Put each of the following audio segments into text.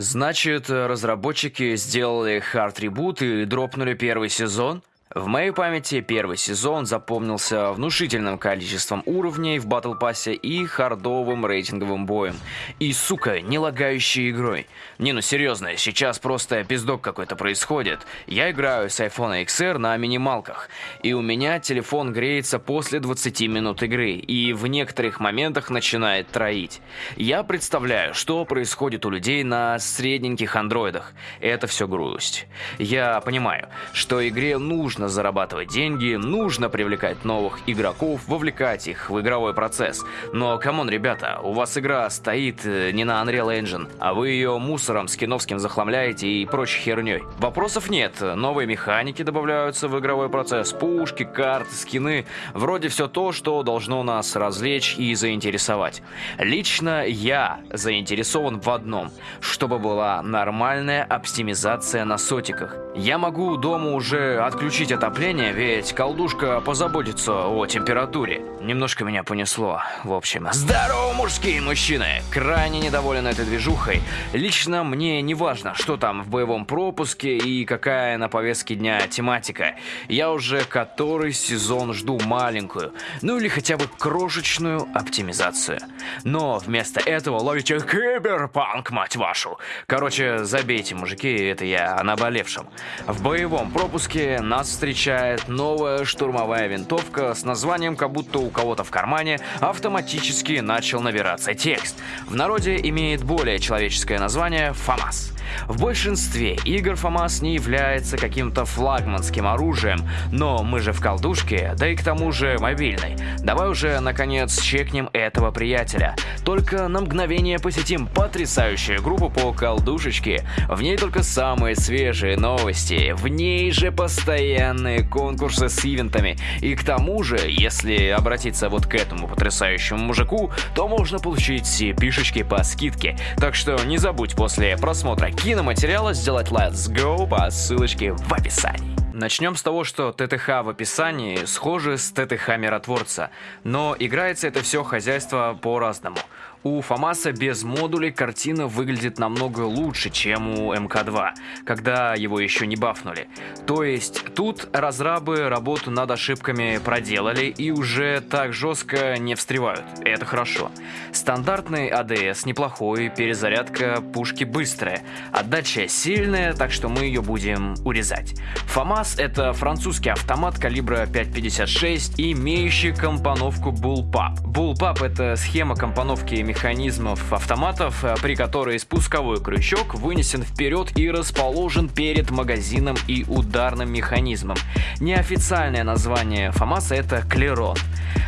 Значит, разработчики сделали хард-ребут и дропнули первый сезон? В моей памяти первый сезон запомнился внушительным количеством уровней в батл пассе и хардовым рейтинговым боем. И, сука, не лагающей игрой. Не, ну серьезно, сейчас просто пиздок какой-то происходит. Я играю с iPhone XR на минималках, и у меня телефон греется после 20 минут игры, и в некоторых моментах начинает троить. Я представляю, что происходит у людей на средненьких андроидах. Это все грусть. Я понимаю, что игре нужно нужно зарабатывать деньги, нужно привлекать новых игроков, вовлекать их в игровой процесс. Но, come on, ребята, у вас игра стоит э, не на Unreal Engine, а вы ее мусором скиновским захламляете и прочей херней. Вопросов нет, новые механики добавляются в игровой процесс, пушки, карты, скины, вроде все то, что должно нас развлечь и заинтересовать. Лично я заинтересован в одном, чтобы была нормальная оптимизация на сотиках. Я могу дома уже отключить отопление, ведь колдушка позаботится о температуре. Немножко меня понесло, в общем. Здорово, мужские мужчины! Крайне недоволен этой движухой. Лично мне не важно, что там в боевом пропуске и какая на повестке дня тематика. Я уже который сезон жду маленькую, ну или хотя бы крошечную оптимизацию. Но вместо этого ловите киберпанк, мать вашу. Короче, забейте, мужики, это я о наболевшем. В боевом пропуске нас встречает новая штурмовая винтовка с названием, как будто у кого-то в кармане автоматически начал набираться текст. В народе имеет более человеческое название «ФАМАС». В большинстве игр ФАМАС не является каким-то флагманским оружием, но мы же в колдушке, да и к тому же мобильной. Давай уже наконец чекнем этого приятеля. Только на мгновение посетим потрясающую группу по колдушечке. В ней только самые свежие новости, в ней же постоянные конкурсы с ивентами. И к тому же, если обратиться вот к этому потрясающему мужику, то можно получить пишечки по скидке. Так что не забудь после просмотра киноматериала сделать Let's Go по ссылочке в описании. Начнем с того, что ТТХ в описании схожи с ТТХ миротворца, но играется это все хозяйство по-разному. У Фомаса без модулей картина выглядит намного лучше, чем у МК2, когда его еще не бафнули. То есть тут разрабы работу над ошибками проделали и уже так жестко не встревают. Это хорошо. Стандартный АДС неплохой, перезарядка пушки быстрая, отдача сильная, так что мы ее будем урезать. ФАМАС это французский автомат калибра 5.56, имеющий компоновку Bullpup. Bullpup это схема компоновки механизмов автоматов, э, при которой спусковой крючок вынесен вперед и расположен перед магазином и ударным механизмом. Неофициальное название ФАМАСа это Клерон.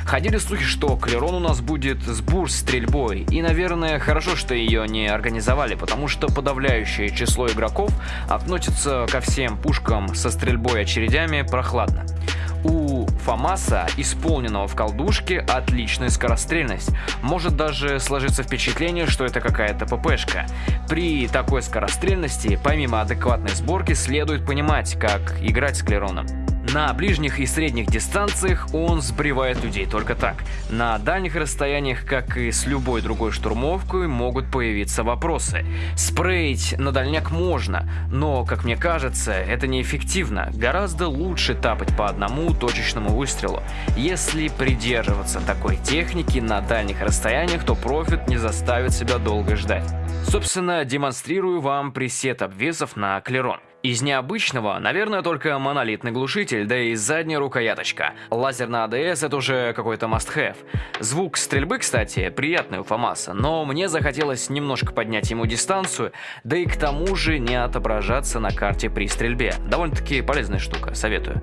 Ходили слухи, что Клерон у нас будет с бурс-стрельбой, и, наверное, хорошо, что ее не организовали, потому что подавляющее число игроков относится ко всем пушкам со стрельбой очередями прохладно. ФАМАСа, исполненного в колдушке, отличная скорострельность. Может даже сложиться впечатление, что это какая-то ППшка. При такой скорострельности, помимо адекватной сборки, следует понимать, как играть с клероном. На ближних и средних дистанциях он сбривает людей только так. На дальних расстояниях, как и с любой другой штурмовкой, могут появиться вопросы. Спреить на дальняк можно, но, как мне кажется, это неэффективно. Гораздо лучше тапать по одному точечному выстрелу. Если придерживаться такой техники на дальних расстояниях, то профит не заставит себя долго ждать. Собственно, демонстрирую вам пресет обвесов на клерон. Из необычного, наверное, только монолитный глушитель, да и задняя рукояточка. Лазер на ADS это уже какой-то must-have. Звук стрельбы, кстати, приятный у ФАМАСа, но мне захотелось немножко поднять ему дистанцию, да и к тому же не отображаться на карте при стрельбе. Довольно-таки полезная штука, советую.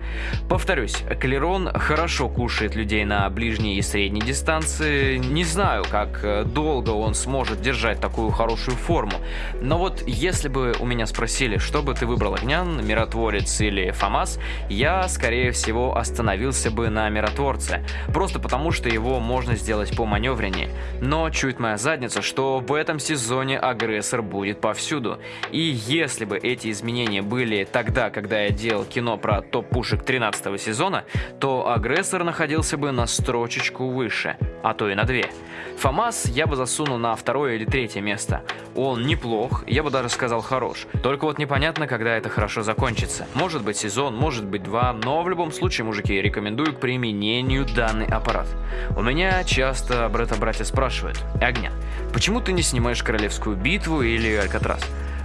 Повторюсь, Клерон хорошо кушает людей на ближней и средней дистанции. Не знаю, как долго он сможет держать такую хорошую форму, но вот если бы у меня спросили, что бы ты выбрал выбрал Огнян, Миротворец или Фамас, я, скорее всего, остановился бы на Миротворце, просто потому что его можно сделать по маневреннее. Но чует моя задница, что в этом сезоне агрессор будет повсюду. И если бы эти изменения были тогда, когда я делал кино про топ-пушек 13 сезона, то агрессор находился бы на строчечку выше, а то и на две. ФАМАС я бы засунул на второе или третье место. Он неплох, я бы даже сказал хорош. Только вот непонятно, когда это хорошо закончится. Может быть сезон, может быть два, но в любом случае, мужики, рекомендую к применению данный аппарат. У меня часто брата-братья спрашивают, Огня, почему ты не снимаешь Королевскую битву или Алькатрас?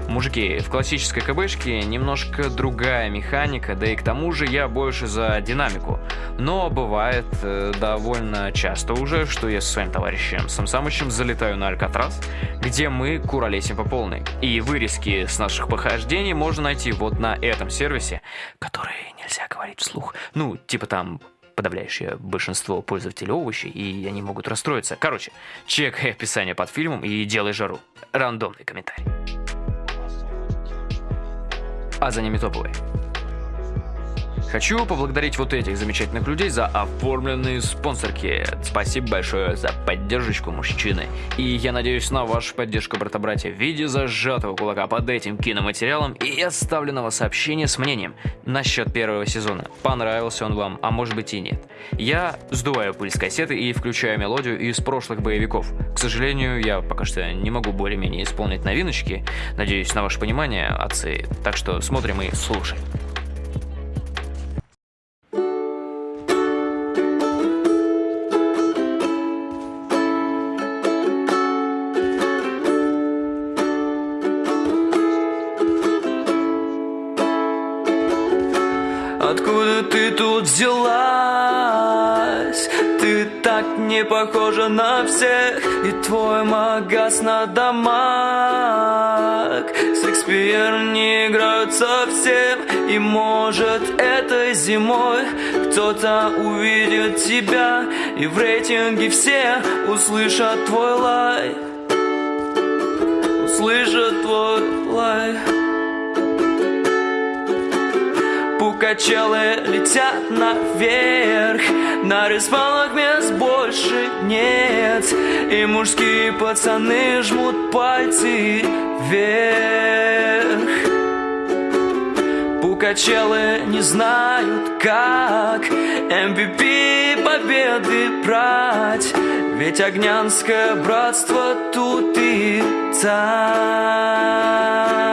Мужики, в классической КБшке немножко другая механика, да и к тому же я больше за динамику. Но бывает э, довольно часто уже, что я со своим товарищем Самсамычем залетаю на Алькатрас, где мы куролесим по полной. И вырезки с наших похождений можно найти вот на этом сервисе, который нельзя говорить вслух. Ну, типа там подавляющее большинство пользователей овощей, и они могут расстроиться. Короче, чекай описание под фильмом и делай жару. Рандомный комментарий а за ними топовые. Хочу поблагодарить вот этих замечательных людей за оформленные спонсорки. Спасибо большое за поддержку мужчины. И я надеюсь на вашу поддержку, брата-братья, в виде зажатого кулака под этим киноматериалом и оставленного сообщения с мнением насчет первого сезона. Понравился он вам, а может быть и нет. Я сдуваю пыль с кассеты и включаю мелодию из прошлых боевиков. К сожалению, я пока что не могу более-менее исполнить новиночки. Надеюсь на ваше понимание, отцы. Так что смотрим и слушаем. Ты тут взялась? Ты так не похожа на всех. И твой магаз на домах. Шекспир не играют совсем. И может этой зимой Кто-то увидит тебя. И в рейтинге все услышат твой лай. Услышат твой лай Пукачелы летят наверх. На респаунах мест больше нет. И мужские пацаны жмут пальцы вверх. Пукачелы не знают как MVP победы брать. Ведь огнянское братство тут и там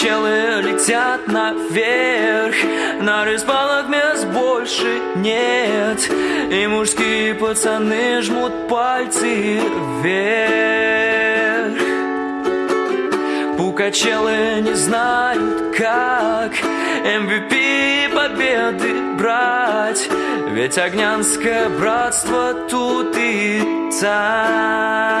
Качелы летят наверх. На респалах мест больше нет. И мужские пацаны жмут пальцы вверх. Пукачелы не знают как MVP победы брать. Ведь огнянское братство тут и там